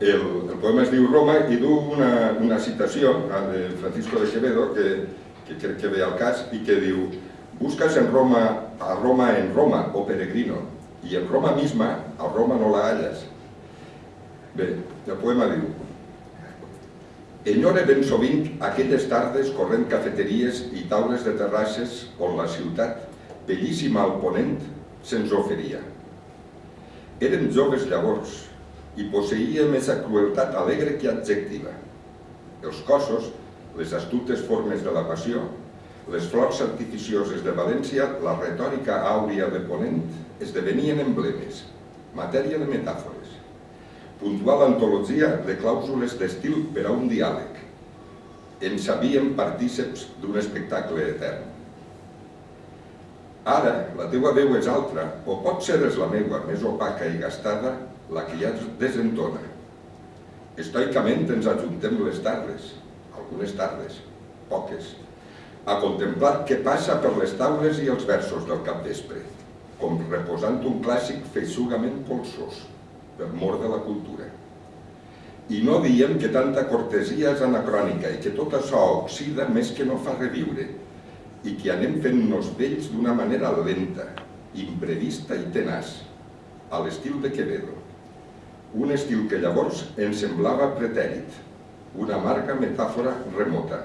El, el poema es diu Roma i du una, una citació de Francisco de Quevedo que, que crec que ve al cas i que diu Buscas en Roma, a Roma en Roma, o oh peregrino, y en Roma misma, a Roma no la hallas. Bé, el poema diu Enyore ben sovint aquelles tardes corrent cafeteries i taules de terrasses on la ciutat, bellíssima al ponent, se'ns oferia. Érem joves llavors, i posseïa més crueltat alegre que adjectiva. Els cossos, les astutes formes de la passió, les flors artificioses de València, la retòrica àurea de Ponent, esdevenien emblemes, matèria de metàfores, puntual antologia de clàusules d'estil per a un diàleg. En sabíem partíceps d'un espectacle etern. Ara, la teua veu és altra, o pot ser és la meua, més opaca i gastada, la que ja desentona. Estoicament ens ajuntem les tardes, algunes tardes, poques, a contemplar què passa per les taules i els versos del capvespre, com reposant un clàssic feixugament polsós, per mort de la cultura. I no diem que tanta cortesia és anacrònica i que tot això oxida més que no fa reviure, i que anem fent-nos vells d'una manera lenta, imprevista i tenaç, a l'estil de Quevedo un estil que llavors ens semblava pretèrit, una amarga metàfora remota.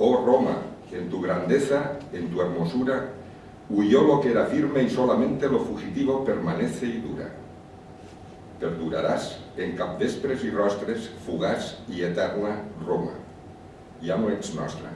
Oh Roma, en tu grandeza, en tu hermosura, huyó lo que era firme y solamente lo fugitivo permanece y dura. Perduraràs en capvespres i rostres, fugaç i eterna Roma. Ja no ets nostra.